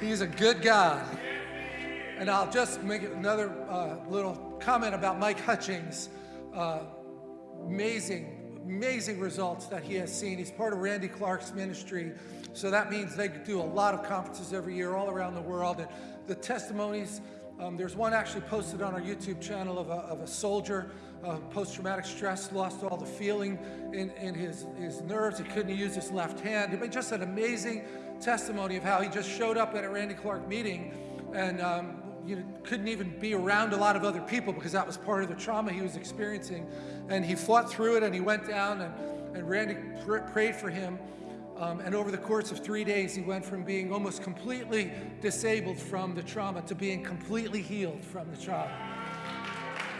He's a good God. And I'll just make another uh, little comment about Mike Hutchings. Uh, amazing, amazing results that he has seen. He's part of Randy Clark's ministry. So that means they do a lot of conferences every year all around the world. And the testimonies, um, there's one actually posted on our YouTube channel of a, of a soldier, uh, post-traumatic stress, lost all the feeling in, in his, his nerves. He couldn't use his left hand. But just an amazing testimony of how he just showed up at a Randy Clark meeting and um, you know, couldn't even be around a lot of other people because that was part of the trauma he was experiencing. And he fought through it and he went down and, and Randy pr prayed for him. Um, and over the course of three days, he went from being almost completely disabled from the trauma to being completely healed from the trauma.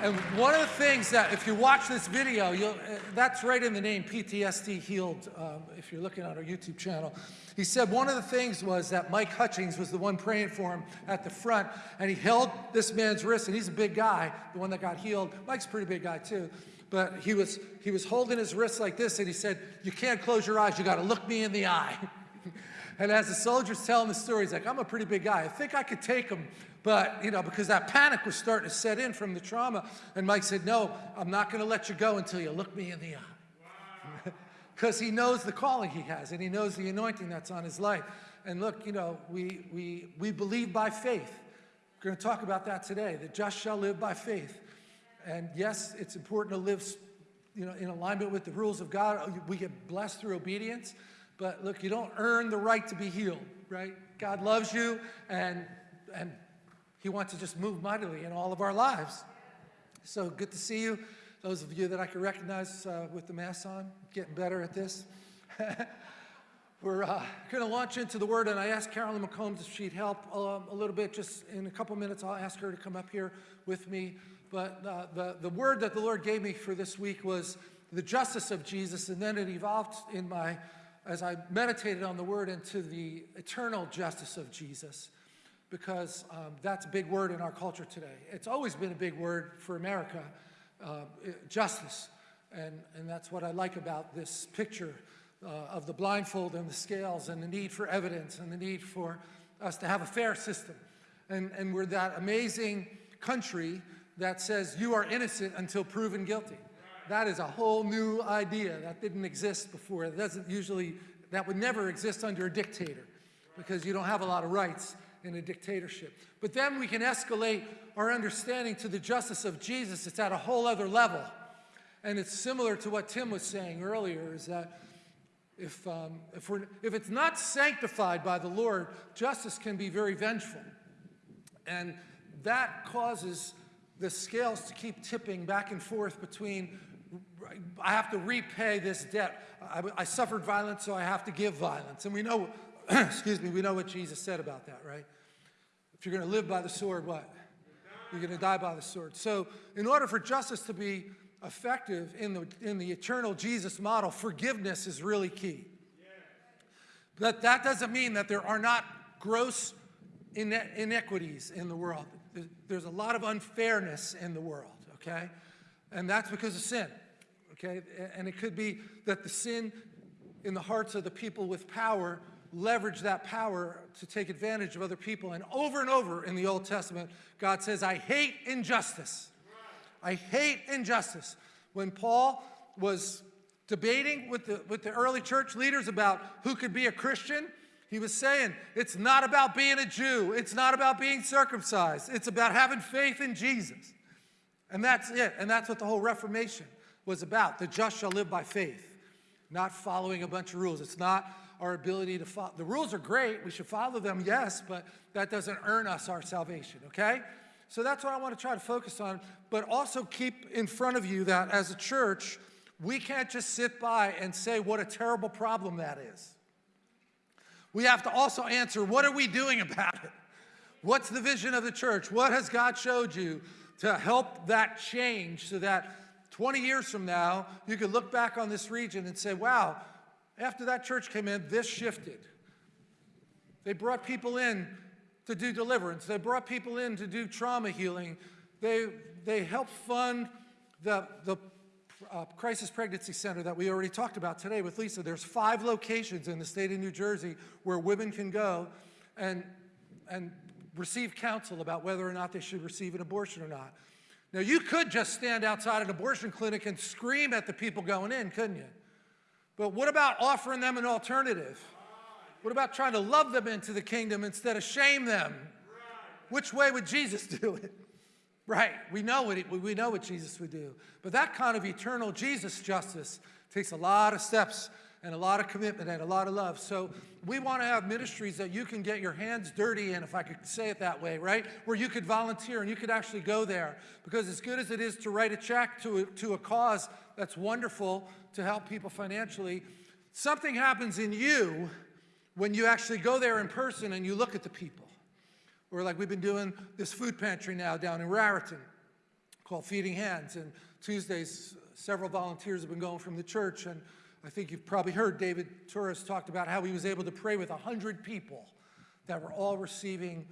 And one of the things that, if you watch this video, uh, that's right in the name, PTSD Healed, um, if you're looking on our YouTube channel. He said one of the things was that Mike Hutchings was the one praying for him at the front, and he held this man's wrist, and he's a big guy, the one that got healed. Mike's a pretty big guy too. But he was, he was holding his wrist like this, and he said, you can't close your eyes, you gotta look me in the eye. and as the soldier's telling the story, he's like, I'm a pretty big guy. I think I could take him, but, you know, because that panic was starting to set in from the trauma. And Mike said, no, I'm not going to let you go until you look me in the eye. Because he knows the calling he has and he knows the anointing that's on his life. And look, you know, we, we, we believe by faith. We're going to talk about that today. The just shall live by faith. And yes, it's important to live you know, in alignment with the rules of God. Oh, we get blessed through obedience. But look, you don't earn the right to be healed, right? God loves you and, and he wants to just move mightily in all of our lives. So good to see you. Those of you that I can recognize uh, with the mask on, getting better at this. We're uh, going to launch into the Word, and I asked Carolyn McCombs if she'd help um, a little bit. Just in a couple minutes, I'll ask her to come up here with me. But uh, the, the word that the Lord gave me for this week was the justice of Jesus, and then it evolved in my, as I meditated on the Word, into the eternal justice of Jesus because um, that's a big word in our culture today. It's always been a big word for America, uh, justice. And, and that's what I like about this picture uh, of the blindfold and the scales and the need for evidence and the need for us to have a fair system. And, and we're that amazing country that says you are innocent until proven guilty. That is a whole new idea that didn't exist before. It doesn't usually, that would never exist under a dictator because you don't have a lot of rights in a dictatorship. But then we can escalate our understanding to the justice of Jesus. It's at a whole other level. And it's similar to what Tim was saying earlier, is that if, um, if, we're, if it's not sanctified by the Lord, justice can be very vengeful. And that causes the scales to keep tipping back and forth between I have to repay this debt. I, I, suffered violence, so I have to give violence. And we know, excuse me, we know what Jesus said about that, right? If you're going to live by the sword, what? You're going to die by the sword. So in order for justice to be effective in the, in the eternal Jesus model, forgiveness is really key. But that doesn't mean that there are not gross inequities in the world. There's a lot of unfairness in the world, okay? And that's because of sin, okay? And it could be that the sin in the hearts of the people with power leverage that power to take advantage of other people. And over and over in the Old Testament, God says, I hate injustice. I hate injustice. When Paul was debating with the, with the early church leaders about who could be a Christian, he was saying, it's not about being a Jew. It's not about being circumcised. It's about having faith in Jesus. And that's it. And that's what the whole Reformation was about. The just shall live by faith, not following a bunch of rules. It's not our ability to follow. The rules are great. We should follow them, yes, but that doesn't earn us our salvation, okay? So that's what I want to try to focus on, but also keep in front of you that as a church, we can't just sit by and say what a terrible problem that is. We have to also answer, what are we doing about it? What's the vision of the church? What has God showed you to help that change so that 20 years from now, you can look back on this region and say, wow, after that church came in, this shifted. They brought people in to do deliverance. They brought people in to do trauma healing. They, they helped fund the, the uh, Crisis Pregnancy Center that we already talked about today with Lisa. There's five locations in the state of New Jersey where women can go. And and receive counsel about whether or not they should receive an abortion or not. Now, you could just stand outside an abortion clinic and scream at the people going in, couldn't you? But what about offering them an alternative? What about trying to love them into the kingdom instead of shame them? Which way would Jesus do it? Right, we know what, we know what Jesus would do. But that kind of eternal Jesus justice takes a lot of steps and a lot of commitment and a lot of love. So we want to have ministries that you can get your hands dirty in, if I could say it that way, right? Where you could volunteer and you could actually go there. Because as good as it is to write a check to a, to a cause that's wonderful to help people financially, something happens in you when you actually go there in person and you look at the people. Or like we've been doing this food pantry now down in Raritan called Feeding Hands. And Tuesdays, several volunteers have been going from the church and I think you've probably heard David Torres talked about how he was able to pray with 100 people that were all receiving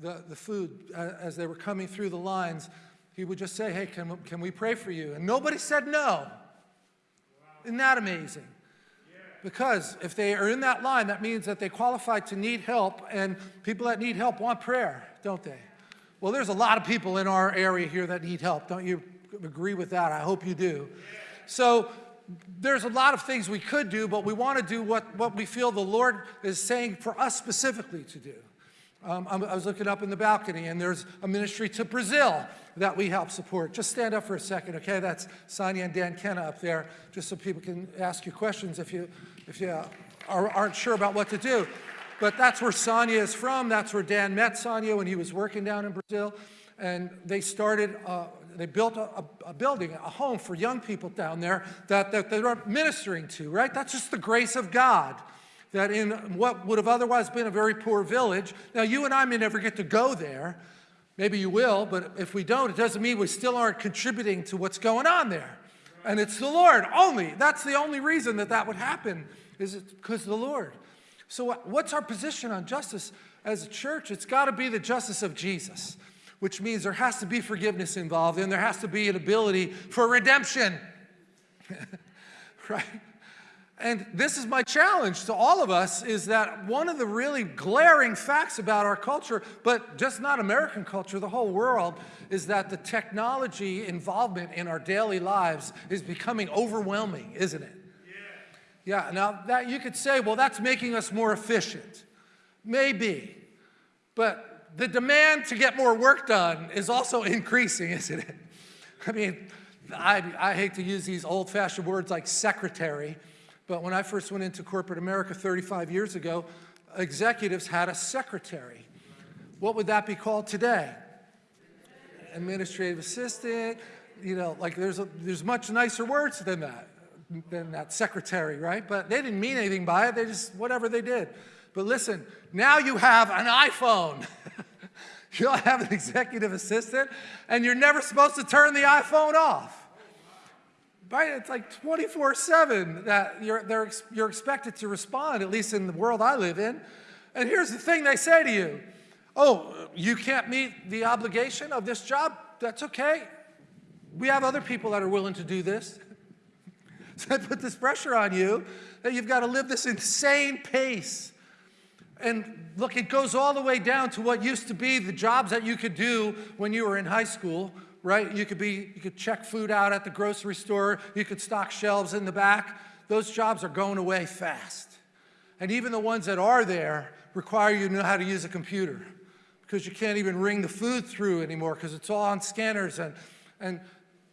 the, the food uh, as they were coming through the lines. He would just say, hey, can, can we pray for you? And nobody said no. Isn't that amazing? Because if they are in that line, that means that they qualify to need help, and people that need help want prayer, don't they? Well, there's a lot of people in our area here that need help. Don't you agree with that? I hope you do. So there's a lot of things we could do, but we want to do what, what we feel the Lord is saying for us specifically to do. Um, I was looking up in the balcony, and there's a ministry to Brazil that we help support. Just stand up for a second, okay? That's Sonia and Dan Kenna up there, just so people can ask you questions if you, if you are, aren't sure about what to do. But that's where Sonia is from. That's where Dan met Sonia when he was working down in Brazil. And they started uh, they built a, a, building, a home for young people down there that, that they're ministering to, right? That's just the grace of God. That in what would have otherwise been a very poor village, now you and I may never get to go there. Maybe you will, but if we don't, it doesn't mean we still aren't contributing to what's going on there. And it's the Lord only. That's the only reason that that would happen, is because the Lord. So what's our position on justice as a church? It's got to be the justice of Jesus which means there has to be forgiveness involved and there has to be an ability for redemption. right? And this is my challenge to all of us is that one of the really glaring facts about our culture, but just not American culture, the whole world, is that the technology involvement in our daily lives is becoming overwhelming, isn't it? Yeah, yeah now that you could say, well, that's making us more efficient. Maybe. But the demand to get more work done is also increasing, isn't it? I mean, I, I hate to use these old-fashioned words like secretary, but when I first went into corporate America 35 years ago, executives had a secretary. What would that be called today? Administrative assistant, you know, like there's, a, there's much nicer words than that, than that secretary, right? But they didn't mean anything by it, they just, whatever they did. But listen, now you have an iPhone. You'll have an executive assistant, and you're never supposed to turn the iPhone off. It's like 24 7 that you're, you're expected to respond, at least in the world I live in. And here's the thing they say to you Oh, you can't meet the obligation of this job? That's okay. We have other people that are willing to do this. So I put this pressure on you that you've got to live this insane pace and look, it goes all the way down to what used to be the jobs that you could do when you were in high school, right? You could be, you could check food out at the grocery store, you could stock shelves in the back. Those jobs are going away fast. And even the ones that are there require you to know how to use a computer because you can't even ring the food through anymore because it's all on scanners. And, and,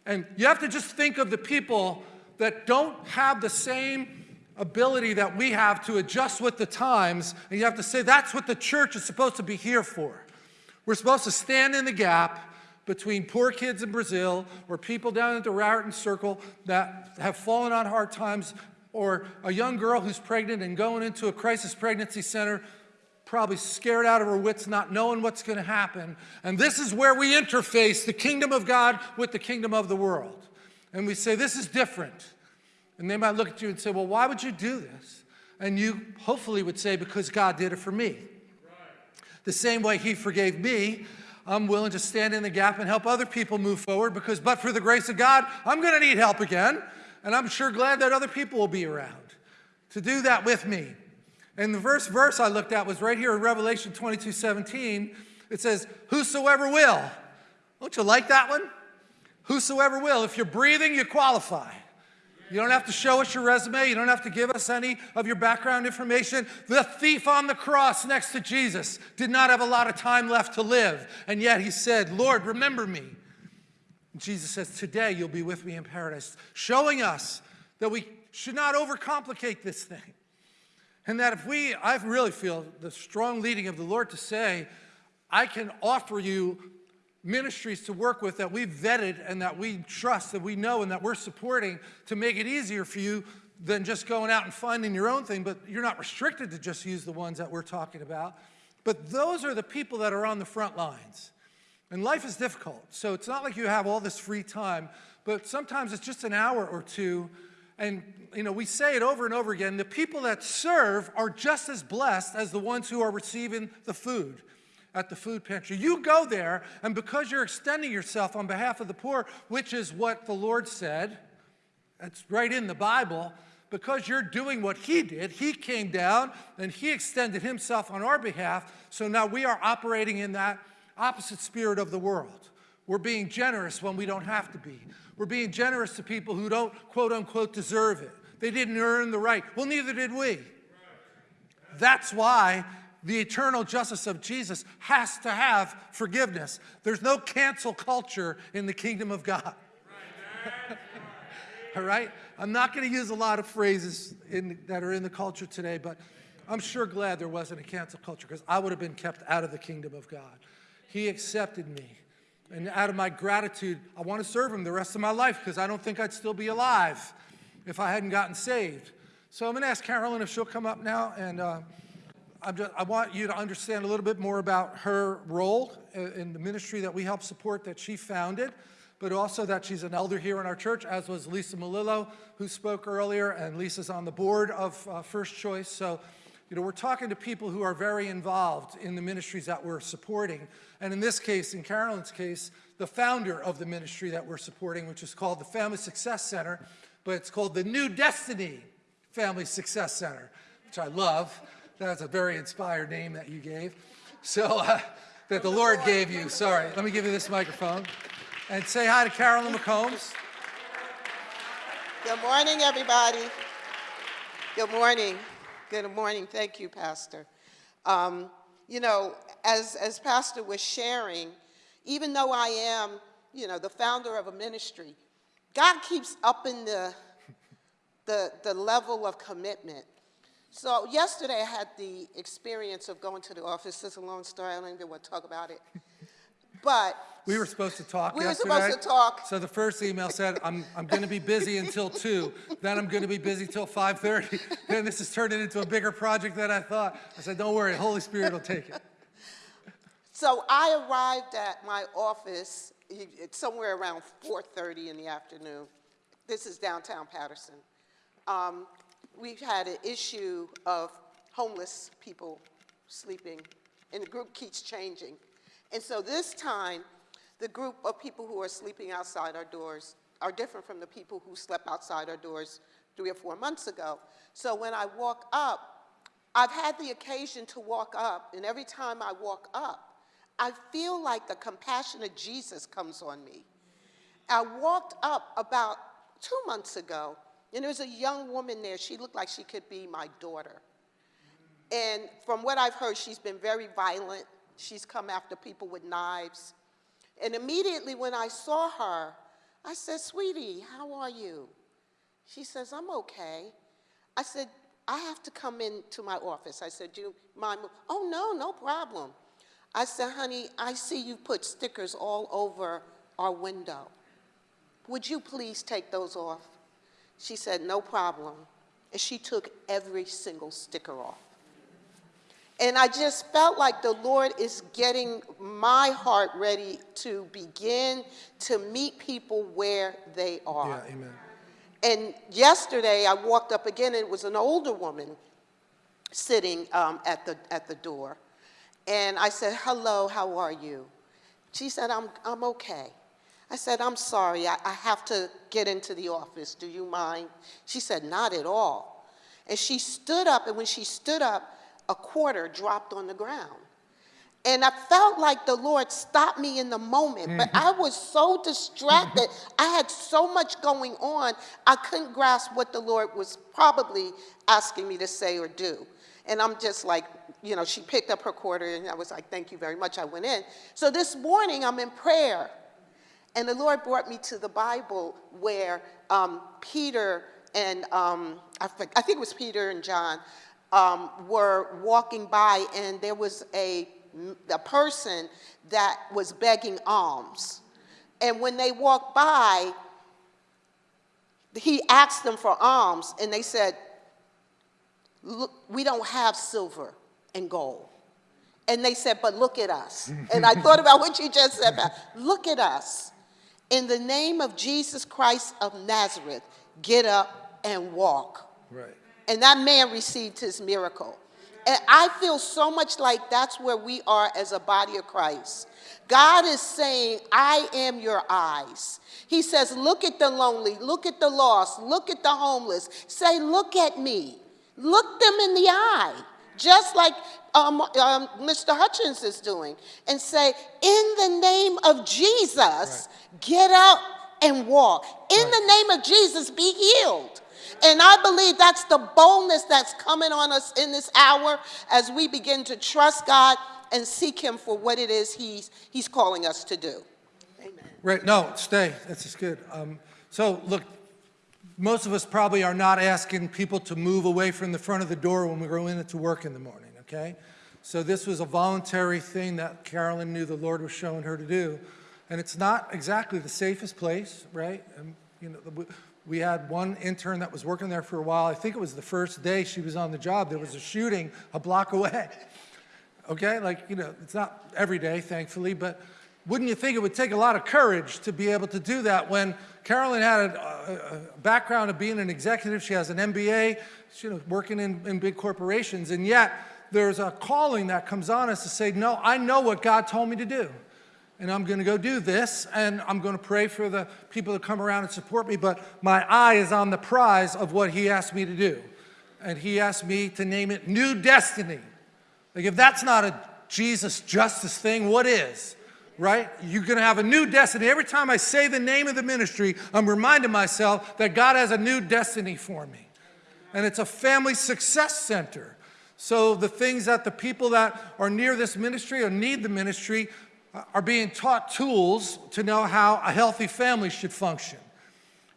and you have to just think of the people that don't have the same ability that we have to adjust with the times, and you have to say that's what the church is supposed to be here for. We're supposed to stand in the gap between poor kids in Brazil or people down at the Raritan Circle that have fallen on hard times or a young girl who's pregnant and going into a crisis pregnancy center probably scared out of her wits, not knowing what's going to happen. And this is where we interface the kingdom of God with the kingdom of the world. And we say, this is different. And they might look at you and say, well, why would you do this? And you hopefully would say, because God did it for me. Right. The same way he forgave me, I'm willing to stand in the gap and help other people move forward because but for the grace of God, I'm going to need help again. And I'm sure glad that other people will be around to do that with me. And the first verse I looked at was right here in Revelation 22 17. It says, Whosoever will. Don't you like that one? Whosoever will. If you're breathing, you qualify. You don't have to show us your resume. You don't have to give us any of your background information. The thief on the cross next to Jesus did not have a lot of time left to live. And yet he said, Lord, remember me. And Jesus says, Today you'll be with me in paradise, showing us that we should not overcomplicate this thing. And that if we, I really feel the strong leading of the Lord to say, I can offer you ministries to work with that we've vetted and that we trust, that we know and that we're supporting to make it easier for you than just going out and finding your own thing, but you're not restricted to just use the ones that we're talking about. But those are the people that are on the front lines. And life is difficult, so it's not like you have all this free time, but sometimes it's just an hour or two. And you know, we say it over and over again, the people that serve are just as blessed as the ones who are receiving the food at the food pantry. You go there, and because you're extending yourself on behalf of the poor, which is what the Lord said, that's right in the Bible, because you're doing what he did, he came down and he extended himself on our behalf. So now we are operating in that opposite spirit of the world. We're being generous when we don't have to be. We're being generous to people who don't, quote unquote, deserve it. They didn't earn the right. Well, neither did we. That's why the eternal justice of Jesus has to have forgiveness. There's no cancel culture in the kingdom of God. All right? I'm not going to use a lot of phrases in, that are in the culture today, but I'm sure glad there wasn't a cancel culture because I would have been kept out of the kingdom of God. He accepted me. And out of my gratitude, I want to serve him the rest of my life because I don't think I'd still be alive if I hadn't gotten saved. So I'm going to ask Carolyn if she'll come up now and. Uh, just, i want you to understand a little bit more about her role in the ministry that we help support that she founded, but also that she's an elder here in our church, as was Lisa Malillo, who spoke earlier, and Lisa's on the board of uh, First Choice. So, you know, we're talking to people who are very involved in the ministries that we're supporting. And in this case, in Carolyn's case, the founder of the ministry that we're supporting, which is called the Family Success Center, but it's called the New Destiny Family Success Center, which I love. That's a very inspired name that you gave. So, uh, that the Lord gave you. Sorry, let me give you this microphone. And say hi to Carolyn McCombs. Good morning, everybody. Good morning. Good morning. Thank you, Pastor. Um, you know, as, as Pastor was sharing, even though I am, you know, the founder of a ministry, God keeps upping the, the, the level of commitment. So yesterday I had the experience of going to the office. This is a long story. I don't even want to talk about it. But we were supposed to talk we yesterday. were supposed to talk. So the first email said, I'm, I'm going to be busy until 2. Then I'm going to be busy till 5.30. Then this is turning into a bigger project than I thought. I said, don't worry, Holy Spirit will take it. So I arrived at my office somewhere around 4.30 in the afternoon. This is downtown Paterson. Um, we've had an issue of homeless people sleeping, and the group keeps changing. And so this time, the group of people who are sleeping outside our doors are different from the people who slept outside our doors three or four months ago. So when I walk up, I've had the occasion to walk up, and every time I walk up, I feel like the compassion of Jesus comes on me. I walked up about two months ago, and there was a young woman there. She looked like she could be my daughter. And from what I've heard, she's been very violent. She's come after people with knives. And immediately when I saw her, I said, Sweetie, how are you? She says, I'm okay. I said, I have to come into my office. I said, Do you mind? Oh, no, no problem. I said, honey, I see you put stickers all over our window. Would you please take those off? She said, no problem. And she took every single sticker off. And I just felt like the Lord is getting my heart ready to begin to meet people where they are. Yeah, amen. And yesterday I walked up again, and it was an older woman sitting um, at, the, at the door. And I said, hello, how are you? She said, I'm, I'm okay. I said, I'm sorry, I, I have to get into the office. Do you mind? She said, not at all. And she stood up, and when she stood up, a quarter dropped on the ground. And I felt like the Lord stopped me in the moment, but mm-hmm. I was so distracted. Mm-hmm. I had so much going on, I couldn't grasp what the Lord was probably asking me to say or do. And I'm just like, you know, she picked up her quarter, and I was like, thank you very much. I went in. So this morning, I'm in prayer, and the Lord brought me to the Bible where um, Peter and um, I, think, I think it was Peter and John um, were walking by, and there was a, a person that was begging alms. And when they walked by, he asked them for alms, and they said, Look, We don't have silver and gold. And they said, But look at us. and I thought about what you just said about look at us. In the name of Jesus Christ of Nazareth, get up and walk. Right. And that man received his miracle. And I feel so much like that's where we are as a body of Christ. God is saying, I am your eyes. He says, Look at the lonely, look at the lost, look at the homeless. Say, Look at me. Look them in the eye, just like um, um, Mr. Hutchins is doing, and say, In the name of Jesus, Right. get up and walk. In Right. the name of Jesus, be healed. And I believe that's the boldness that's coming on us in this hour as we begin to trust God and seek Him for what it is He's, he's calling us to do. Amen. Right, no, stay, this is good. Um, So, look, most of us probably are not asking people to move away from the front of the door when we go in to work in the morning, okay? So this was a voluntary thing that Carolyn knew the Lord was showing her to do. And it's not exactly the safest place, right? And, you know, we had one intern that was working there for a while. I think it was the first day she was on the job, there was a shooting a block away. Okay, like, you know, it's not every day, thankfully, but wouldn't you think it would take a lot of courage to be able to do that when Carolyn had a, a- background of being an executive, she has an MBA, you know, working in, in big corporations, and yet there's a calling that comes on us to say, no, I know what God told me to do. And I'm going to go do this, and I'm going to pray for the people that come around and support me, but my eye is on the prize of what he asked me to do. And he asked me to name it New Destiny. Like, if that's not a Jesus justice thing, what is? Right? You're going to have a new destiny. Every time I say the name of the ministry, I'm reminding myself that God has a new destiny for me. And it's a family success center. So the things that the people that are near this ministry or need the ministry are being taught tools to know how a healthy family should function.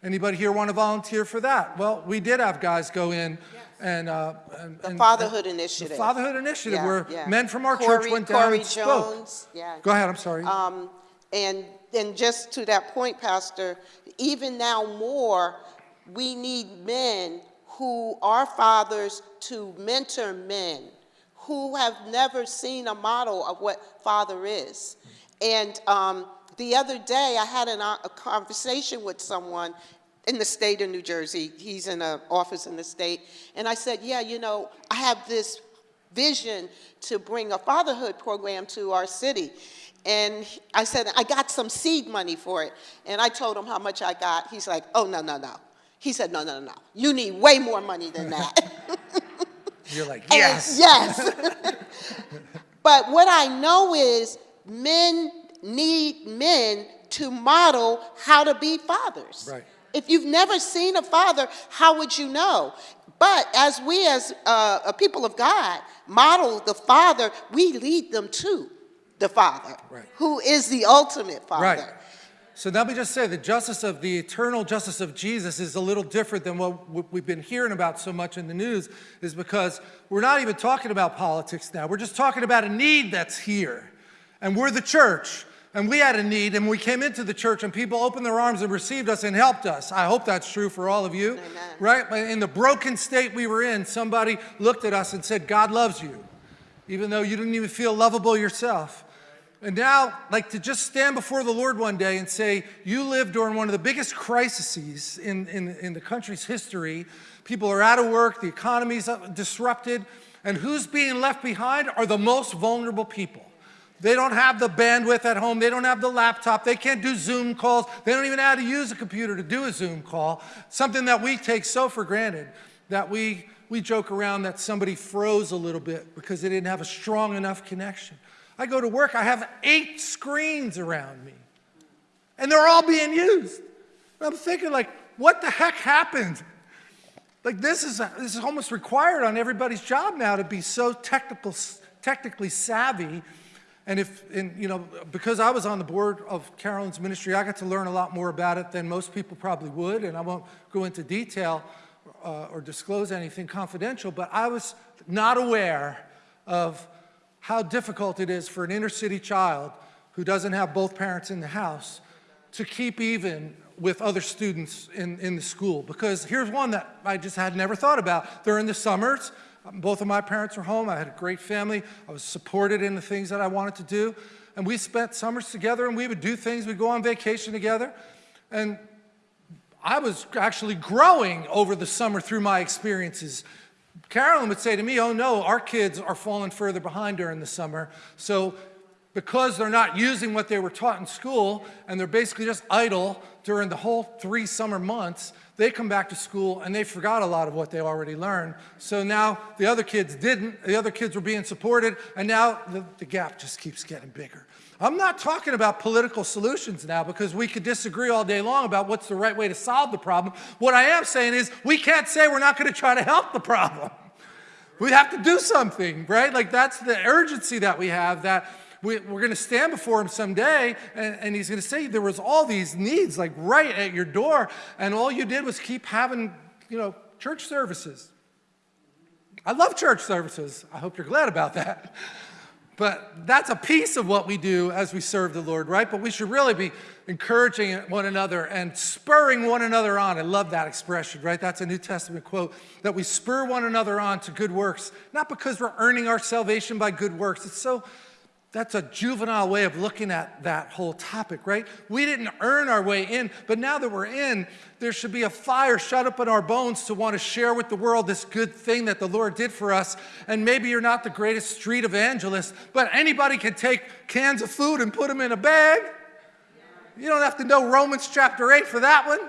Anybody here want to volunteer for that? Well, we did have guys go in and, uh, and The and- Fatherhood the Initiative. Fatherhood Initiative, Yeah, where yeah. men from our church went down Corey and spoke. Jones, yeah. Go ahead, I'm sorry. Um, and, and just to that point, Pastor, even now more, we need men who are fathers to mentor men who have never seen a model of what father is. And um, the other day, I had an, uh, a conversation with someone in the state of New Jersey. He's in an office in the state. And I said, yeah, you know, I have this vision to bring a fatherhood program to our city. And I said, I got some seed money for it. And I told him how much I got. He's like, oh, no, no, no. He said, no, no, no, no. You need way more money than that. You're like, yes. Yes. but what I know is men need men to model how to be fathers. Right. If you've never seen a father, how would you know? But as we, as uh, a people of God, model the father, we lead them to the father, Right. who is the ultimate father. Right. So let me just say the justice of the eternal justice of Jesus is a little different than what we've been hearing about so much in the news, is because we're not even talking about politics now. We're just talking about a need that's here. And we're the church. And we had a need, and we came into the church, and people opened their arms and received us and helped us. I hope that's true for all of you. Amen. Right? But in the broken state we were in, somebody looked at us and said, God loves you, even though you didn't even feel lovable yourself. And now, like to just stand before the Lord one day and say, You lived during one of the biggest crises in, in, in the country's history. People are out of work, the economy's disrupted, and who's being left behind are the most vulnerable people. They don't have the bandwidth at home, they don't have the laptop, they can't do Zoom calls, they don't even know how to use a computer to do a Zoom call, something that we take so for granted that we we joke around that somebody froze a little bit because they didn't have a strong enough connection. I go to work, I have eight screens around me, and they're all being used. And I'm thinking, like, what the heck happened? Like, this is, this is almost required on everybody's job now to be so technical, technically savvy. And if, and, you know, because I was on the board of Carolyn's ministry, I got to learn a lot more about it than most people probably would, and I won't go into detail uh, or disclose anything confidential, but I was not aware of how difficult it is for an inner city child who doesn't have both parents in the house to keep even with other students in, in the school. Because here's one that I just had never thought about. During the summers, both of my parents were home. I had a great family. I was supported in the things that I wanted to do. And we spent summers together and we would do things. We'd go on vacation together. And I was actually growing over the summer through my experiences. Carolyn would say to me, oh no, our kids are falling further behind during the summer. So because they're not using what they were taught in school and they're basically just idle during the whole three summer months, they come back to school and they forgot a lot of what they already learned. So now the other kids didn't, the other kids were being supported, and now the, the gap just keeps getting bigger. I'm not talking about political solutions now because we could disagree all day long about what's the right way to solve the problem. What I am saying is we can't say we're not going to try to help the problem. We have to do something, right? Like that's the urgency that we have that we, are going to stand before him someday and, and he's going to say there was all these needs like right at your door and all you did was keep having, you know, church services. I love church services. I hope you're glad about that. But that's a piece of what we do as we serve the Lord, right? But we should really be encouraging one another and spurring one another on. I love that expression, right? That's a New Testament quote that we spur one another on to good works, not because we're earning our salvation by good works. It's so that's a juvenile way of looking at that whole topic, right? We didn't earn our way in, but now that we're in, there should be a fire shut up in our bones to want to share with the world this good thing that the Lord did for us. And maybe you're not the greatest street evangelist, but anybody can take cans of food and put them in a bag. You don't have to know Romans chapter 8 for that one.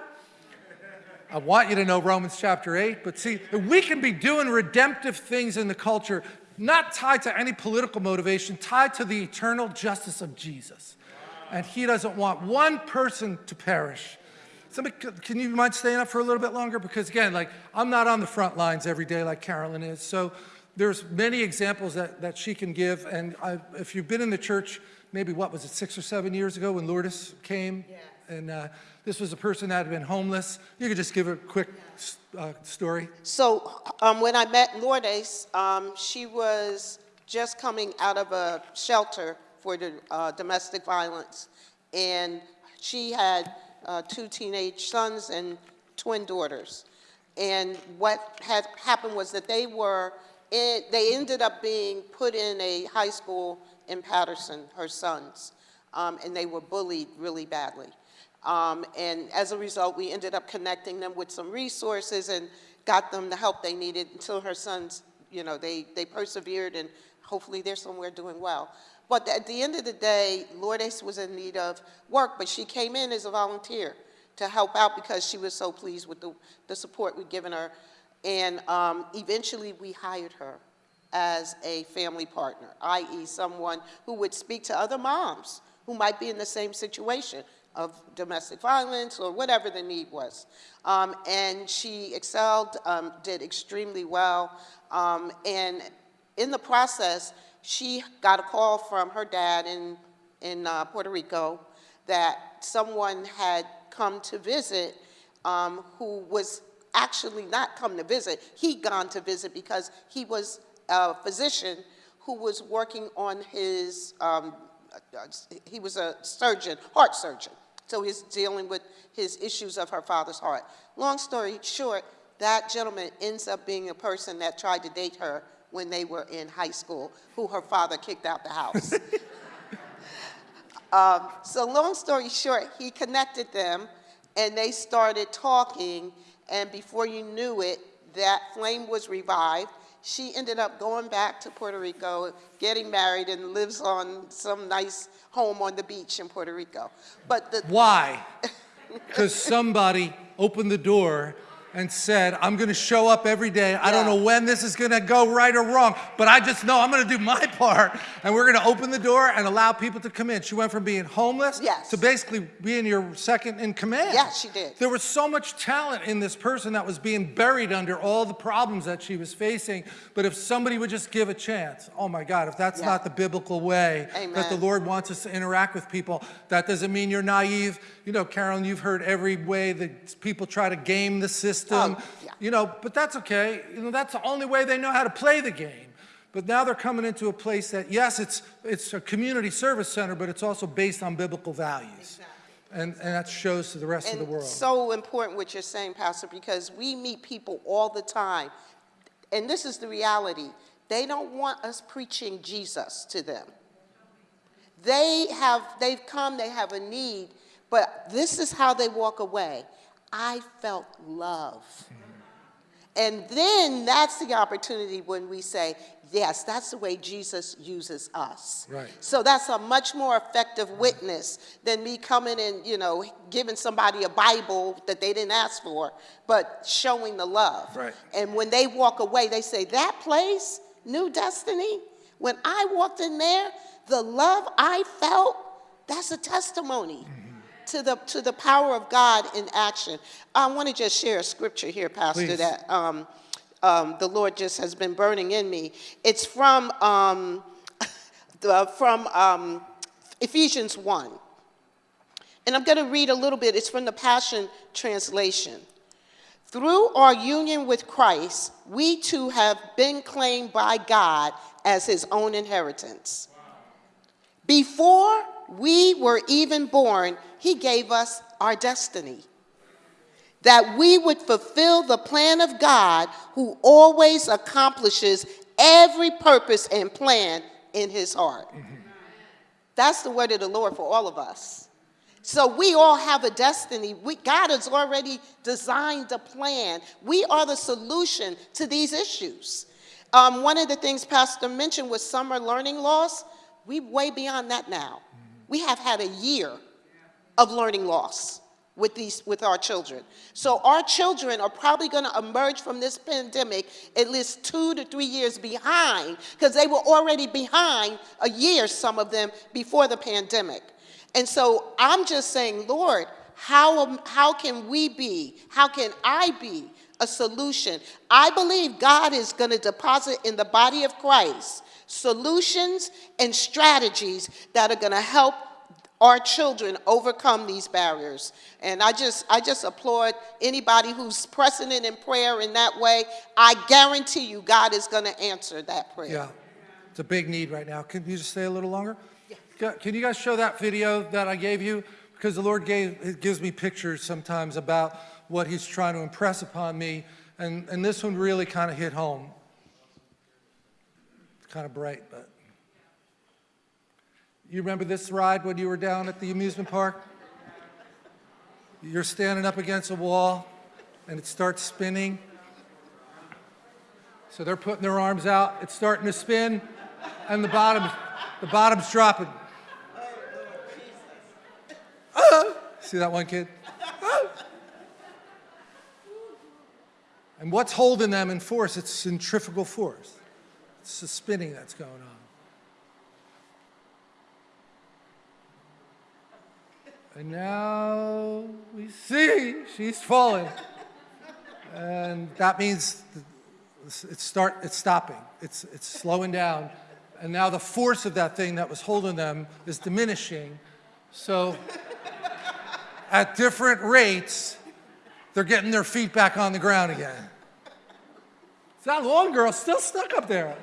I want you to know Romans chapter 8, but see, we can be doing redemptive things in the culture not tied to any political motivation, tied to the eternal justice of Jesus. And he doesn't want one person to perish. Somebody, can you mind staying up for a little bit longer? Because again, like I'm not on the front lines every day like Carolyn is. So there's many examples that, that she can give. And I, if you've been in the church, maybe what was it, six or seven years ago when Lourdes came? Yes. And uh, this was a person that had been homeless. You could just give a quick uh, story. So um, when I met Lourdes, um, she was just coming out of a shelter for the, uh, domestic violence. And she had uh, two teenage sons and twin daughters. And what had happened was that they were, in, they ended up being put in a high school in Paterson, her sons, um, and they were bullied really badly. Um, and as a result, we ended up connecting them with some resources and got them the help they needed until her sons, you know, they, they persevered and hopefully they're somewhere doing well. But at the end of the day, Lourdes was in need of work, but she came in as a volunteer to help out because she was so pleased with the, the support we'd given her. And um, eventually we hired her as a family partner, i.e. someone who would speak to other moms who might be in the same situation of domestic violence or whatever the need was. Um, and she excelled, um, did extremely well. Um, and in the process, she got a call from her dad in, in uh, Puerto Rico that someone had come to visit um, who was actually not come to visit. He'd gone to visit because he was a physician who was working on his, um, uh, he was a surgeon, heart surgeon. So he's dealing with his issues of her father's heart. Long story short, that gentleman ends up being a person that tried to date her when they were in high school, who her father kicked out the house. um, so long story short, he connected them and they started talking and before you knew it, that flame was revived she ended up going back to Puerto Rico, getting married, and lives on some nice home on the beach in Puerto Rico. But the Why? Because somebody opened the door and said, I'm going to show up every day. I don't know when this is going to go right or wrong, but I just know I'm going to do my part. And we're going to open the door and allow people to come in. She went from being homeless Yes. to basically being your second in command. Yes, she did. There was so much talent in this person that was being buried under all the problems that she was facing. But if somebody would just give a chance, oh my God, if that's Yeah. not the biblical way that the Lord wants us to interact with people, that doesn't mean you're naive. You know, Carolyn, you've heard every way that people try to game the system. Oh, yeah. You know, but that's okay. You know, that's the only way they know how to play the game. But now they're coming into a place that, yes, it's, it's a community service center, but it's also based on biblical values. And, and that shows to the rest of the world. so important what you're saying, Pastor, because we meet people all the time. And this is the reality. They don't want us preaching Jesus to them. They have, they've come, they have a need, but this is how they walk away. I felt love. And then that's the opportunity when we say, yes, that's the way Jesus uses us. Right. So that's a much more effective witness than me coming and, you know, giving somebody a Bible that they didn't ask for, but showing the love. Right. And when they walk away, they say, that place, New Destiny, when I walked in there, the love I felt, that's a testimony mm-hmm. To the, to the power of God in action. I want to just share a scripture here, Pastor, Please. that um, um, the Lord just has been burning in me. It's from, um, the, from um, Ephesians 1. And I'm going to read a little bit. It's from the Passion Translation. Through our union with Christ, we too have been claimed by God as his own inheritance. Before we were even born, he gave us our destiny. That we would fulfill the plan of God who always accomplishes every purpose and plan in his heart. That's the word of the Lord for all of us. So we all have a destiny. We, God has already designed a plan. We are the solution to these issues. Um, one of the things Pastor mentioned was summer learning loss. We way beyond that now. We have had a year of learning loss with these with our children. So our children are probably going to emerge from this pandemic at least 2 to 3 years behind because they were already behind a year some of them before the pandemic. And so I'm just saying, Lord, how how can we be? How can I be a solution? I believe God is going to deposit in the body of Christ solutions and strategies that are going to help our children overcome these barriers. And I just, I just applaud anybody who's pressing it in prayer in that way. I guarantee you God is going to answer that prayer. Yeah, it's a big need right now. Can you just stay a little longer? Yeah. Can you guys show that video that I gave you? Because the Lord gave, gives me pictures sometimes about what he's trying to impress upon me. And, and this one really kind of hit home. It's kind of bright, but. You remember this ride when you were down at the amusement park? You're standing up against a wall and it starts spinning. So they're putting their arms out, it's starting to spin, and the bottom, the bottom's dropping. Ah! See that one kid? Ah! And what's holding them in force? It's centrifugal force. It's the spinning that's going on. And now we see she's falling. And that means it's start it's stopping. It's it's slowing down. And now the force of that thing that was holding them is diminishing. So at different rates they're getting their feet back on the ground again. It's that long girl. Still stuck up there.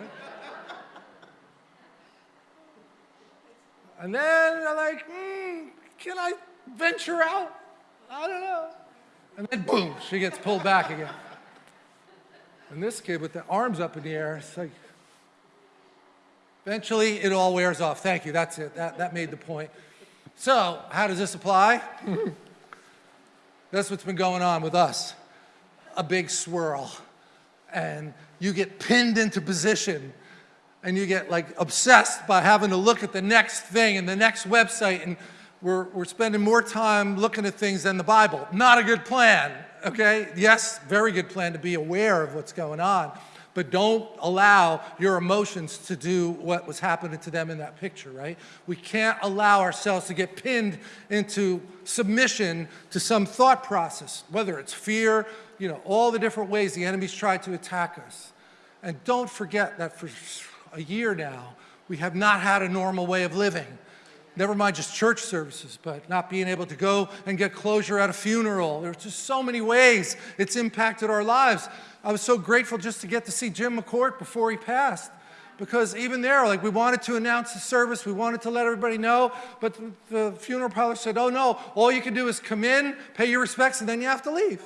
And then they're like hmm, can i venture out i don't know and then boom she gets pulled back again and this kid with the arms up in the air, it's like, eventually it all wears off. Thank you, that's it. That, that made the point. So, how does this apply? That's what's been going on with us. A big swirl. And you get pinned into position and you get like obsessed by having to look at the next thing and the next website and we're, we're spending more time looking at things than the Bible. Not a good plan. okay? Yes, very good plan to be aware of what's going on, but don't allow your emotions to do what was happening to them in that picture, right? We can't allow ourselves to get pinned into submission to some thought process, whether it's fear, you know, all the different ways the enemy's tried to attack us. And don't forget that for a year now, we have not had a normal way of living. Never mind just church services, but not being able to go and get closure at a funeral. There's just so many ways it's impacted our lives. I was so grateful just to get to see Jim McCourt before he passed. Because even there, like we wanted to announce the service, we wanted to let everybody know, but the funeral parlor said, oh no, all you can do is come in, pay your respects, and then you have to leave.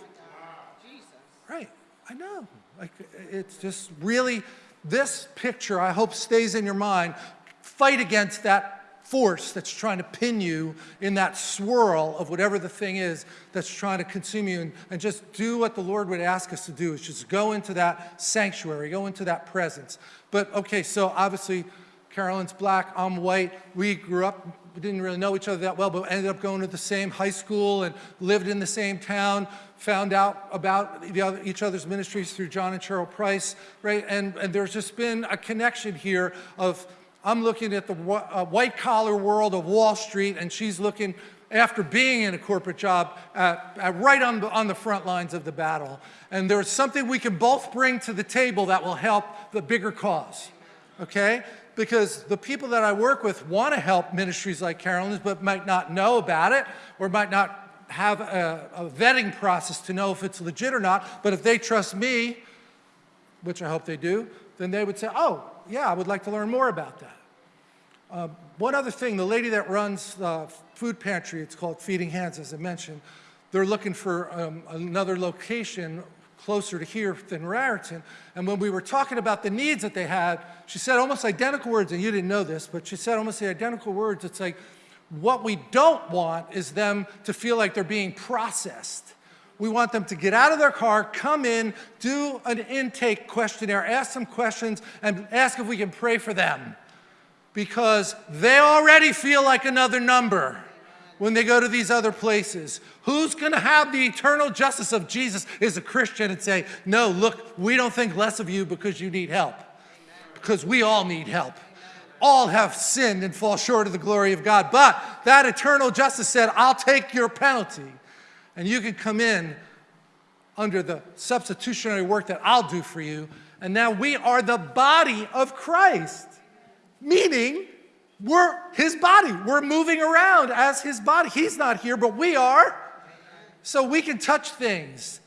Right, I know. Like, it's just really, this picture, I hope stays in your mind. Fight against that force that's trying to pin you in that swirl of whatever the thing is that's trying to consume you and, and just do what the Lord would ask us to do is just go into that sanctuary, go into that presence. But okay, so obviously Carolyn's black, I'm white. We grew up, we didn't really know each other that well, but ended up going to the same high school and lived in the same town, found out about other, each other's ministries through John and Cheryl Price, right? And, and there's just been a connection here of I'm looking at the uh, white collar world of Wall Street, and she's looking after being in a corporate job right on the, on the front lines of the battle. And there's something we can both bring to the table that will help the bigger cause, okay? Because the people that I work with want to help ministries like Carolyn's, but might not know about it or might not have a, a vetting process to know if it's legit or not. But if they trust me, which I hope they do, then they would say, oh, yeah, I would like to learn more about that. Uh, one other thing, the lady that runs the food pantry, it's called Feeding Hands, as I mentioned, they're looking for um, another location closer to here than Raritan. And when we were talking about the needs that they had, she said almost identical words, and you didn't know this, but she said almost the identical words. It's like, what we don't want is them to feel like they're being processed. We want them to get out of their car, come in, do an intake questionnaire, ask some questions, and ask if we can pray for them. Because they already feel like another number when they go to these other places. Who's going to have the eternal justice of Jesus is a Christian and say, no, look, we don't think less of you because you need help. Because we all need help. All have sinned and fall short of the glory of God. But that eternal justice said, I'll take your penalty and you can come in under the substitutionary work that I'll do for you. And now we are the body of Christ, meaning we're his body. We're moving around as his body. He's not here, but we are. So we can touch things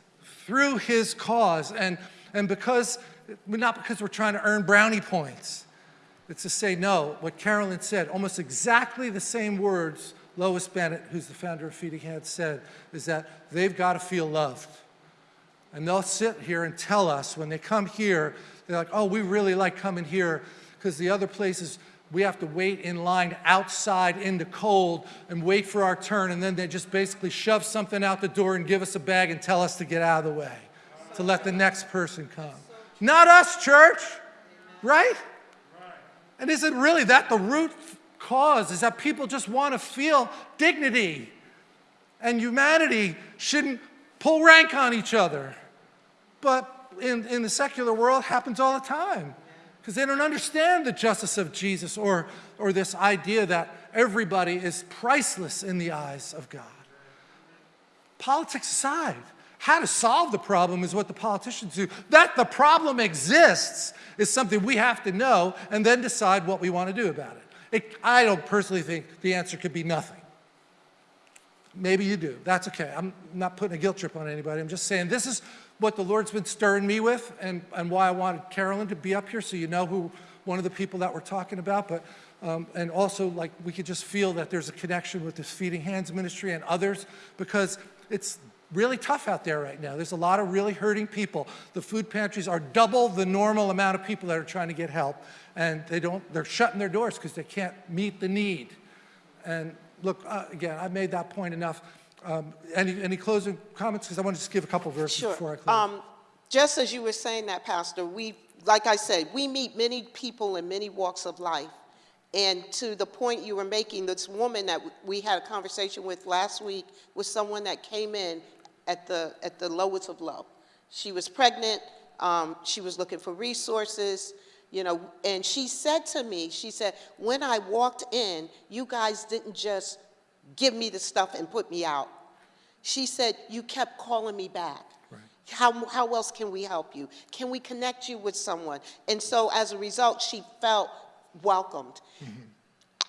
through his cause. And, and because, not because we're trying to earn brownie points, it's to say, no, what Carolyn said, almost exactly the same words Lois Bennett, who's the founder of Feeding Hands, said is that they've got to feel loved. And they'll sit here and tell us when they come here, they're like, oh, we really like coming here because the other places we have to wait in line outside in the cold and wait for our turn and then they just basically shove something out the door and give us a bag and tell us to get out of the way to let the next person come. Not us, church, right? And is it really that the root cause is that people just want to feel dignity. And humanity shouldn't pull rank on each other. But in, in the secular world, happens all the time because they don't understand the justice of Jesus or, or this idea that everybody is priceless in the eyes of God. Politics aside, how to solve the problem is what the politicians do. That the problem exists is something we have to know and then decide what we want to do about it. It, I don't personally think the answer could be nothing. Maybe you do. That's okay. I'm not putting a guilt trip on anybody. I'm just saying this is what the Lord's been stirring me with and, and why I wanted Carolyn to be up here so you know who one of the people that we're talking about. But um, and also like we could just feel that there's a connection with this Feeding Hands ministry and others because it's really tough out there right now. There's a lot of really hurting people. The food pantries are double the normal amount of people that are trying to get help. And they don't, they're shutting their doors because they can't meet the need. And look, uh, again, I've made that point enough. Um, any, any closing comments? Because I want to just give a couple verses sure. before I close. Um, just as you were saying that, Pastor, we, like I said, we meet many people in many walks of life. And to the point you were making, this woman that we had a conversation with last week was someone that came in at the, at the lowest of low. She was pregnant, um, she was looking for resources, you know, and she said to me, she said, when I walked in, you guys didn't just give me the stuff and put me out. She said, you kept calling me back. How, how else can we help you? Can we connect you with someone? And so as a result, she felt welcomed. Mm-hmm.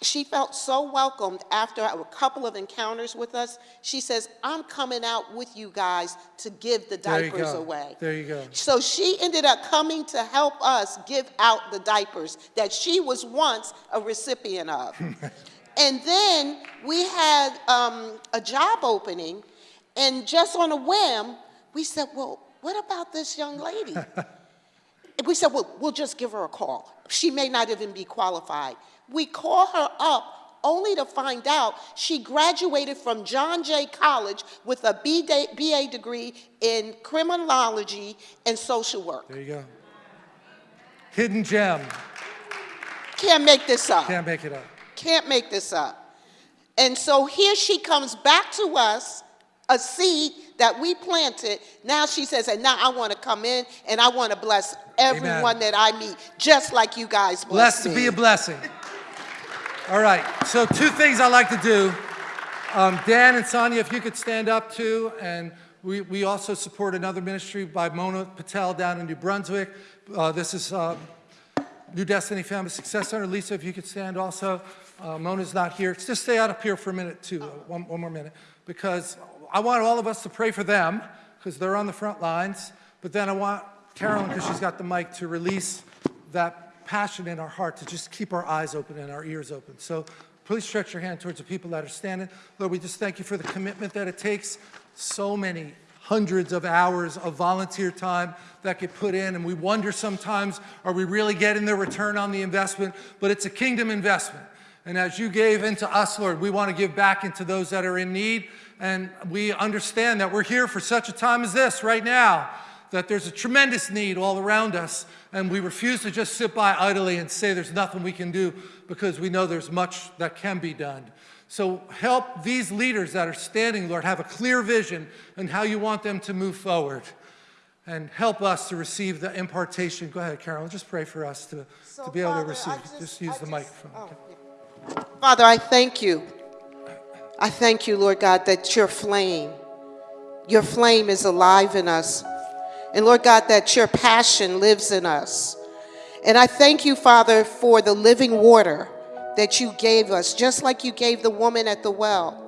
She felt so welcomed after a couple of encounters with us. She says, I'm coming out with you guys to give the diapers away. There you go. So she ended up coming to help us give out the diapers that she was once a recipient of. and then we had um, a job opening, and just on a whim, we said, Well, what about this young lady? And we said, well, we'll just give her a call. She may not even be qualified. We call her up only to find out she graduated from John Jay College with a BA degree in criminology and social work. There you go. Hidden gem. Can't make this up. Can't make it up. Can't make this up. And so here she comes back to us, a seed that we planted. Now she says, and now I want to come in and I want to bless everyone that I meet, just like you guys bless blessed Blessed to be a blessing. All right, so two things I like to do. Um, Dan and Sonia, if you could stand up too, and we, we also support another ministry by Mona Patel down in New Brunswick. Uh, this is uh, New Destiny Family Success Center. Lisa, if you could stand also. Uh, Mona's not here. Just stay out up here for a minute too, uh, one, one more minute, because I want all of us to pray for them, because they're on the front lines. But then I want Carolyn, because she's got the mic, to release that passion in our heart to just keep our eyes open and our ears open. So please stretch your hand towards the people that are standing. Lord, we just thank you for the commitment that it takes. So many hundreds of hours of volunteer time that get put in, and we wonder sometimes, are we really getting the return on the investment? But it's a kingdom investment. And as you gave into us, Lord, we want to give back into those that are in need. And we understand that we're here for such a time as this right now, that there's a tremendous need all around us. And we refuse to just sit by idly and say there's nothing we can do because we know there's much that can be done. So help these leaders that are standing, Lord, have a clear vision and how you want them to move forward. And help us to receive the impartation. Go ahead, Carol, just pray for us to, So, to be able to receive. Just, just- use I the just- microphone. oh, yeah. Father, I thank you. I thank you, Lord God, that your flame, your flame is alive in us. And Lord God, that your passion lives in us. And I thank you, Father, for the living water that you gave us, just like you gave the woman at the well.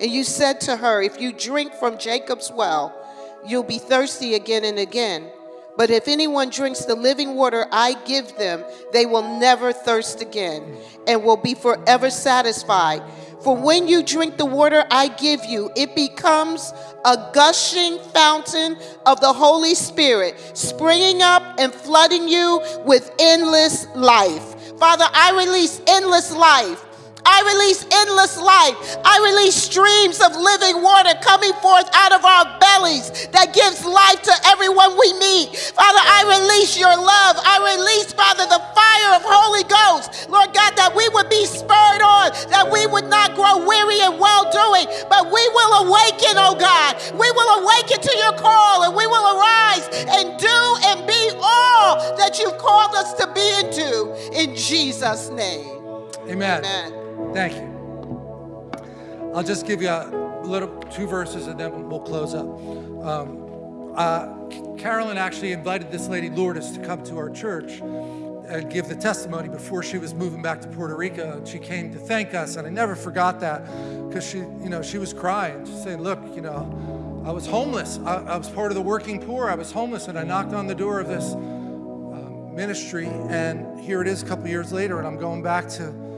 And you said to her, If you drink from Jacob's well, you'll be thirsty again and again. But if anyone drinks the living water I give them, they will never thirst again and will be forever satisfied. For when you drink the water I give you, it becomes a gushing fountain of the Holy Spirit, springing up and flooding you with endless life. Father, I release endless life. I release endless life. I release streams of living water coming forth out of our bellies that gives life to everyone we meet. Father, I release your love. I release, Father, the fire of Holy Ghost. Lord God, that we would be spurred on, that we would not awaken, oh God. We will awaken to your call and we will arise and do and be all that you've called us to be into in Jesus' name. Amen. Amen. Thank you. I'll just give you a little two verses and then we'll close up. Um, uh, Carolyn actually invited this lady Lourdes to come to our church and give the testimony before she was moving back to Puerto Rico. She came to thank us, and I never forgot that because she, you know, she was crying, She's saying, "Look, you know, I was homeless. I, I was part of the working poor. I was homeless, and I knocked on the door of this um, ministry, and here it is a couple years later, and I'm going back to."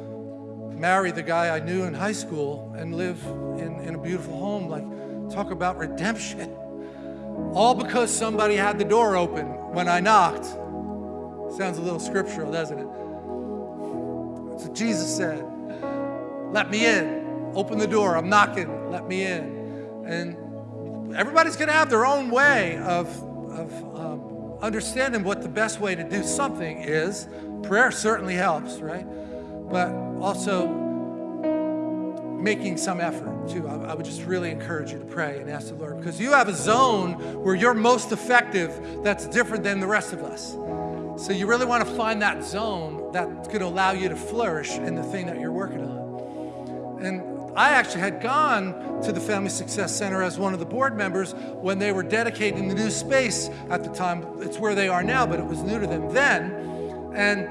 marry the guy I knew in high school and live in, in a beautiful home. Like, talk about redemption. All because somebody had the door open when I knocked. Sounds a little scriptural, doesn't it? What Jesus said. Let me in. Open the door. I'm knocking. Let me in. And everybody's going to have their own way of, of um, understanding what the best way to do something is. Prayer certainly helps, right? But also, making some effort too, I would just really encourage you to pray and ask the Lord because you have a zone where you're most effective that's different than the rest of us. So you really want to find that zone that's going to allow you to flourish in the thing that you're working on. And I actually had gone to the Family Success Center as one of the board members when they were dedicating the new space at the time. It's where they are now, but it was new to them then. And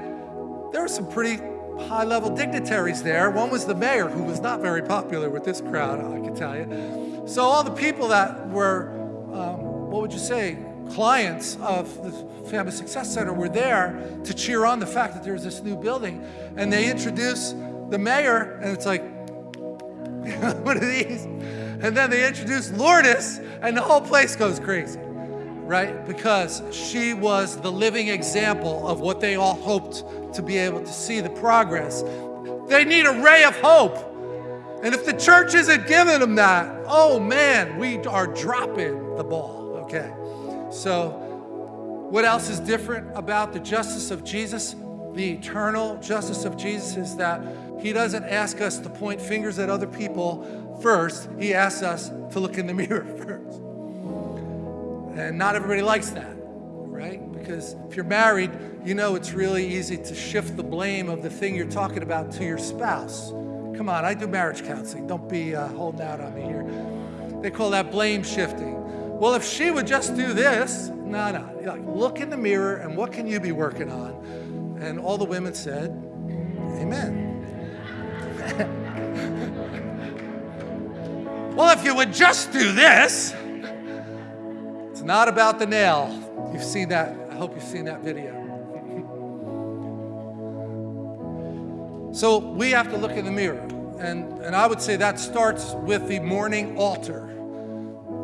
there were some pretty high level dignitaries there. One was the mayor, who was not very popular with this crowd, I can tell you. So, all the people that were, um, what would you say, clients of the Family Success Center were there to cheer on the fact that there was this new building. And they introduce the mayor, and it's like, one of these. And then they introduce Lourdes, and the whole place goes crazy, right? Because she was the living example of what they all hoped to be able to see the progress. They need a ray of hope. And if the church isn't giving them that, oh man, we are dropping the ball, okay? So, what else is different about the justice of Jesus? The eternal justice of Jesus is that he doesn't ask us to point fingers at other people first. He asks us to look in the mirror first. And not everybody likes that, right? Because if you're married, you know it's really easy to shift the blame of the thing you're talking about to your spouse. Come on, I do marriage counseling. Don't be uh, holding out on me here. They call that blame shifting. Well, if she would just do this, no, no. Like, look in the mirror and what can you be working on? And all the women said, Amen. well, if you would just do this, it's not about the nail. You've seen that. I hope you've seen that video. so we have to look in the mirror. And, and I would say that starts with the morning altar.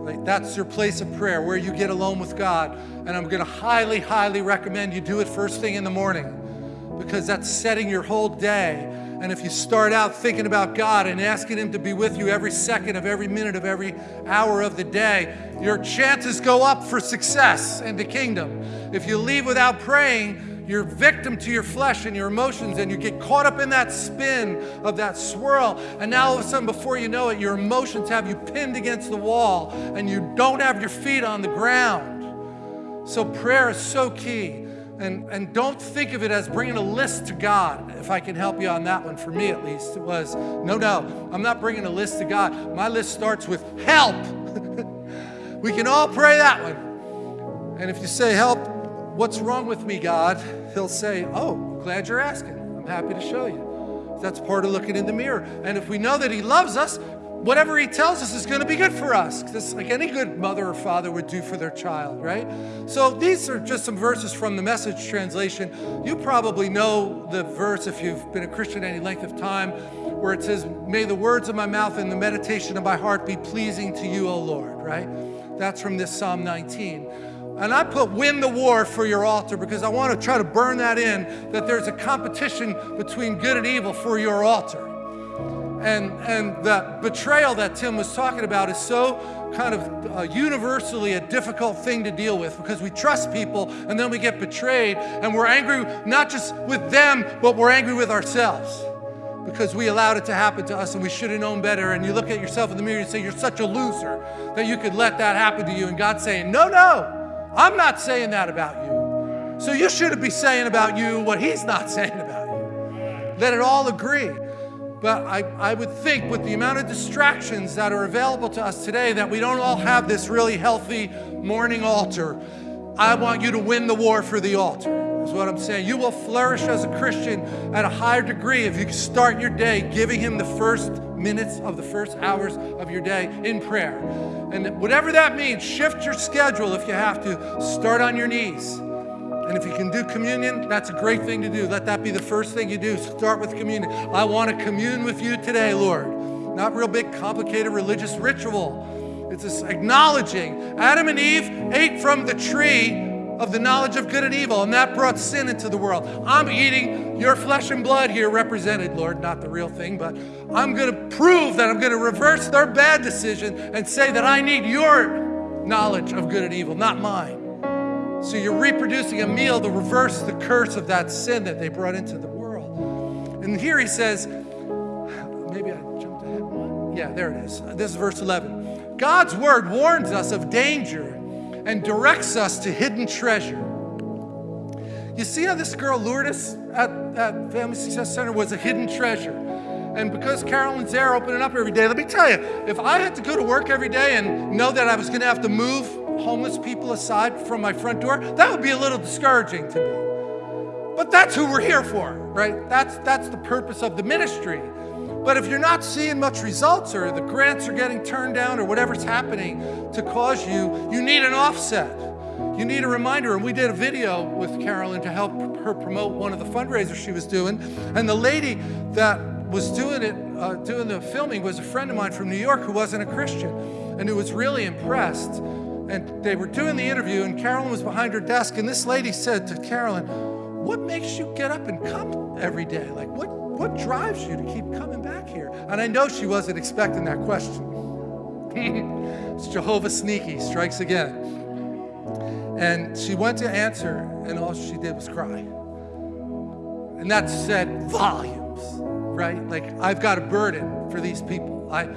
Right? That's your place of prayer where you get alone with God. And I'm going to highly, highly recommend you do it first thing in the morning because that's setting your whole day. And if you start out thinking about God and asking Him to be with you every second of every minute of every hour of the day, your chances go up for success in the kingdom. If you leave without praying, you're victim to your flesh and your emotions, and you get caught up in that spin of that swirl. And now all of a sudden, before you know it, your emotions have you pinned against the wall, and you don't have your feet on the ground. So, prayer is so key. And, and don't think of it as bringing a list to God, if I can help you on that one, for me at least. It was, no, no, I'm not bringing a list to God. My list starts with help. we can all pray that one. And if you say, help, what's wrong with me, God? He'll say, oh, glad you're asking. I'm happy to show you. That's part of looking in the mirror. And if we know that He loves us, whatever he tells us is going to be good for us. Just like any good mother or father would do for their child, right? So these are just some verses from the message translation. You probably know the verse if you've been a Christian any length of time, where it says, May the words of my mouth and the meditation of my heart be pleasing to you, O Lord, right? That's from this Psalm 19. And I put win the war for your altar because I want to try to burn that in that there's a competition between good and evil for your altar. And, and the betrayal that Tim was talking about is so kind of uh, universally a difficult thing to deal with because we trust people and then we get betrayed and we're angry not just with them, but we're angry with ourselves because we allowed it to happen to us and we should have known better. And you look at yourself in the mirror and say, You're such a loser that you could let that happen to you. And God's saying, No, no, I'm not saying that about you. So you shouldn't be saying about you what He's not saying about you. Let it all agree. But I, I would think with the amount of distractions that are available to us today that we don't all have this really healthy morning altar. I want you to win the war for the altar, is what I'm saying. You will flourish as a Christian at a higher degree if you start your day giving Him the first minutes of the first hours of your day in prayer. And whatever that means, shift your schedule if you have to. Start on your knees. And if you can do communion, that's a great thing to do. Let that be the first thing you do. Start with communion. I want to commune with you today, Lord. Not real big, complicated religious ritual. It's just acknowledging Adam and Eve ate from the tree of the knowledge of good and evil, and that brought sin into the world. I'm eating your flesh and blood here represented, Lord, not the real thing, but I'm going to prove that I'm going to reverse their bad decision and say that I need your knowledge of good and evil, not mine. So you're reproducing a meal to reverse the curse of that sin that they brought into the world. And here he says, maybe I jumped ahead. Yeah, there it is. This is verse 11. God's word warns us of danger and directs us to hidden treasure. You see how this girl Lourdes at, at Family Success Center was a hidden treasure. And because Carolyn's there opening up every day, let me tell you, if I had to go to work every day and know that I was going to have to move homeless people aside from my front door, that would be a little discouraging to me. But that's who we're here for, right? That's, that's the purpose of the ministry. But if you're not seeing much results or the grants are getting turned down or whatever's happening to cause you, you need an offset. You need a reminder. And we did a video with Carolyn to help her promote one of the fundraisers she was doing. And the lady that was doing it, uh, doing the filming, was a friend of mine from New York who wasn't a Christian and who was really impressed. And they were doing the interview, and Carolyn was behind her desk. And this lady said to Carolyn, What makes you get up and come every day? Like, what, what drives you to keep coming back here? And I know she wasn't expecting that question. it's Jehovah Sneaky, strikes again. And she went to answer, and all she did was cry. And that said volumes, right? Like, I've got a burden for these people. I,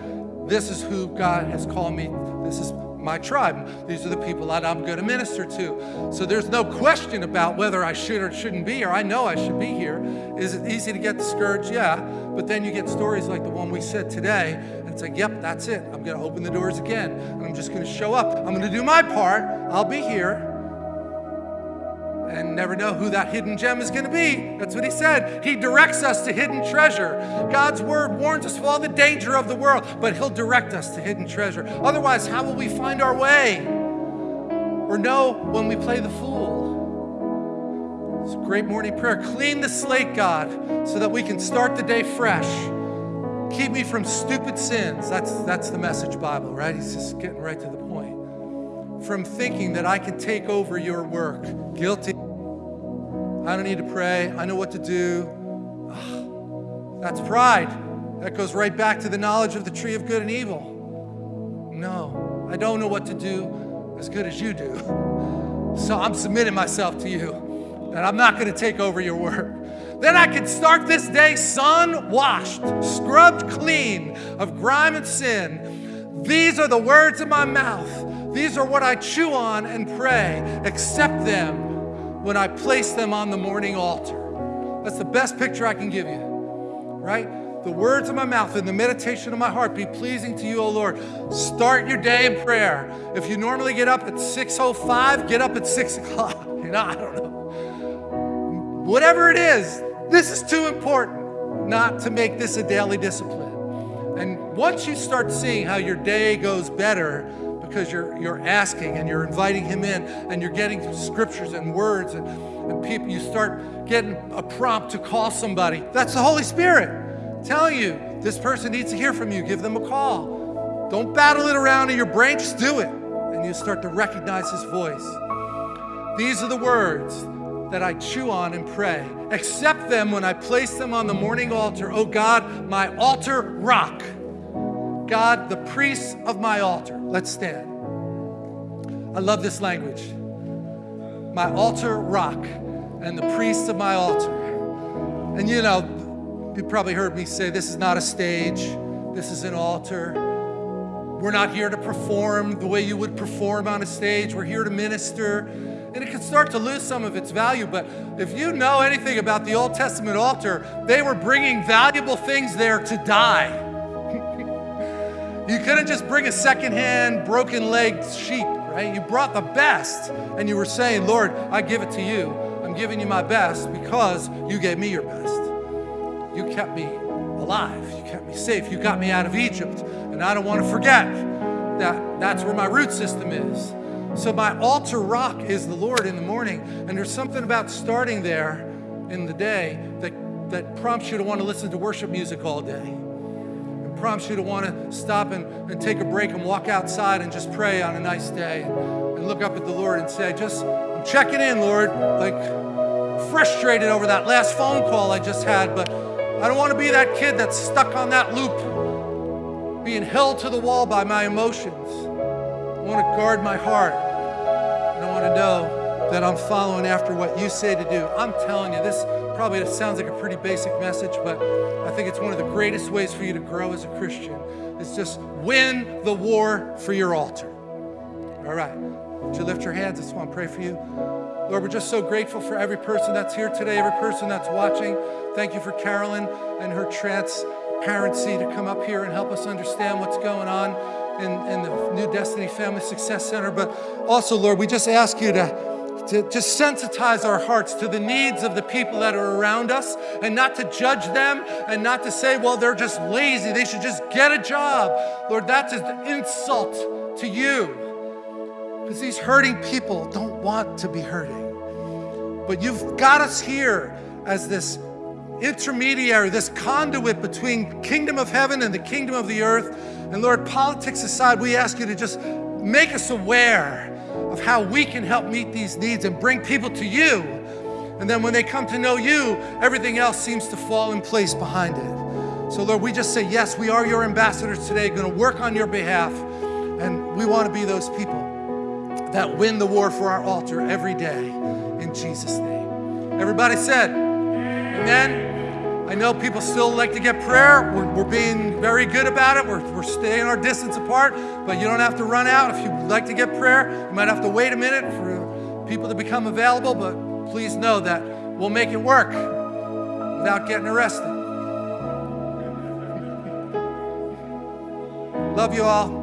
this is who God has called me. This is my tribe. These are the people that I'm going to minister to. So there's no question about whether I should or shouldn't be here. I know I should be here. Is it easy to get discouraged? Yeah. But then you get stories like the one we said today, and it's like, yep, that's it. I'm going to open the doors again, and I'm just going to show up. I'm going to do my part. I'll be here and never know who that hidden gem is going to be. That's what he said. He directs us to hidden treasure. God's word warns us of all the danger of the world, but he'll direct us to hidden treasure. Otherwise, how will we find our way or know when we play the fool? It's a great morning prayer. Clean the slate, God, so that we can start the day fresh. Keep me from stupid sins. That's, that's the message Bible, right? He's just getting right to the point from thinking that I can take over your work. Guilty. I don't need to pray. I know what to do. That's pride. That goes right back to the knowledge of the tree of good and evil. No, I don't know what to do as good as you do. So I'm submitting myself to you that I'm not going to take over your work. Then I can start this day sun washed, scrubbed clean of grime and sin. These are the words of my mouth. These are what I chew on and pray. Accept them when I place them on the morning altar. That's the best picture I can give you, right? The words of my mouth and the meditation of my heart be pleasing to you, O Lord. Start your day in prayer. If you normally get up at 6.05, get up at 6 o'clock. You know, I don't know. Whatever it is, this is too important not to make this a daily discipline. And once you start seeing how your day goes better, because you're, you're asking and you're inviting Him in and you're getting scriptures and words and, and people, you start getting a prompt to call somebody. That's the Holy Spirit telling you this person needs to hear from you. Give them a call. Don't battle it around in your brain, just do it. And you start to recognize His voice. These are the words that I chew on and pray. Accept them when I place them on the morning altar. Oh God, my altar rock. God, the priests of my altar. Let's stand. I love this language. My altar rock and the priests of my altar. And you know, you probably heard me say this is not a stage, this is an altar. We're not here to perform the way you would perform on a stage. We're here to minister. And it can start to lose some of its value. But if you know anything about the Old Testament altar, they were bringing valuable things there to die. You couldn't just bring a secondhand, broken legged sheep, right? You brought the best and you were saying, Lord, I give it to you. I'm giving you my best because you gave me your best. You kept me alive. You kept me safe. You got me out of Egypt. And I don't want to forget that that's where my root system is. So my altar rock is the Lord in the morning. And there's something about starting there in the day that, that prompts you to want to listen to worship music all day prompts you to want to stop and, and take a break and walk outside and just pray on a nice day and look up at the Lord and say, just, I'm checking in, Lord. Like, frustrated over that last phone call I just had, but I don't want to be that kid that's stuck on that loop, being held to the wall by my emotions. I want to guard my heart. And I want to know that I'm following after what you say to do. I'm telling you, this probably sounds like a pretty basic message, but I think it's one of the greatest ways for you to grow as a Christian. It's just win the war for your altar. All right. Would you lift your hands? I just want to pray for you. Lord, we're just so grateful for every person that's here today, every person that's watching. Thank you for Carolyn and her transparency to come up here and help us understand what's going on in, in the New Destiny Family Success Center. But also, Lord, we just ask you to, to just sensitize our hearts to the needs of the people that are around us and not to judge them and not to say, well, they're just lazy. They should just get a job. Lord, that's an insult to you because these hurting people don't want to be hurting. But you've got us here as this intermediary, this conduit between kingdom of heaven and the kingdom of the earth. And Lord, politics aside, we ask you to just make us aware of how we can help meet these needs and bring people to you. And then when they come to know you, everything else seems to fall in place behind it. So Lord, we just say, yes, we are your ambassadors today, going to work on your behalf. And we want to be those people that win the war for our altar every day in Jesus' name. Everybody said, Amen. I know people still like to get prayer. We're, we're being very good about it. We're, we're staying our distance apart, but you don't have to run out. If you'd like to get prayer, you might have to wait a minute for people to become available, but please know that we'll make it work without getting arrested. Love you all.